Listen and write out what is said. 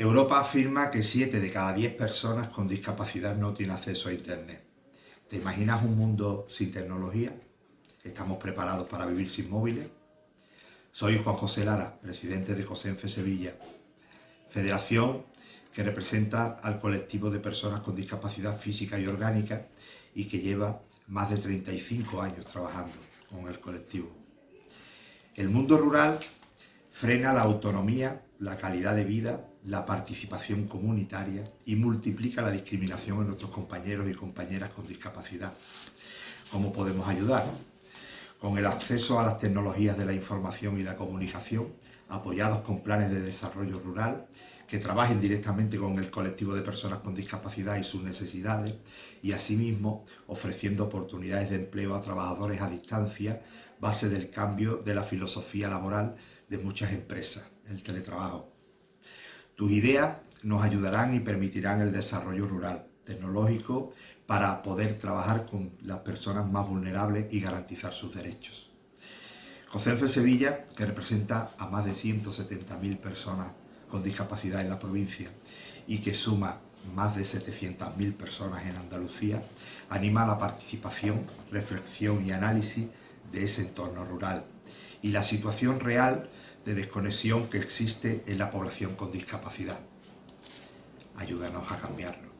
Europa afirma que 7 de cada 10 personas con discapacidad no tienen acceso a Internet. ¿Te imaginas un mundo sin tecnología? ¿Estamos preparados para vivir sin móviles? Soy Juan José Lara, presidente de COSENFE Sevilla, federación que representa al colectivo de personas con discapacidad física y orgánica y que lleva más de 35 años trabajando con el colectivo. El mundo rural frena la autonomía, la calidad de vida, la participación comunitaria y multiplica la discriminación en nuestros compañeros y compañeras con discapacidad. ¿Cómo podemos ayudar? Con el acceso a las tecnologías de la información y la comunicación, apoyados con planes de desarrollo rural, que trabajen directamente con el colectivo de personas con discapacidad y sus necesidades y asimismo ofreciendo oportunidades de empleo a trabajadores a distancia, base del cambio de la filosofía laboral de muchas empresas, el teletrabajo. Tus ideas nos ayudarán y permitirán el desarrollo rural, tecnológico, para poder trabajar con las personas más vulnerables y garantizar sus derechos. COCENFE Sevilla, que representa a más de 170.000 personas con discapacidad en la provincia y que suma más de 700.000 personas en Andalucía, anima la participación, reflexión y análisis de ese entorno rural y la situación real de desconexión que existe en la población con discapacidad. Ayúdanos a cambiarlo.